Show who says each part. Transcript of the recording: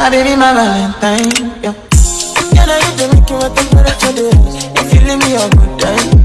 Speaker 1: My baby, my valentine, yeah. Can I get the make you a temperature, dey. If you leave me a good time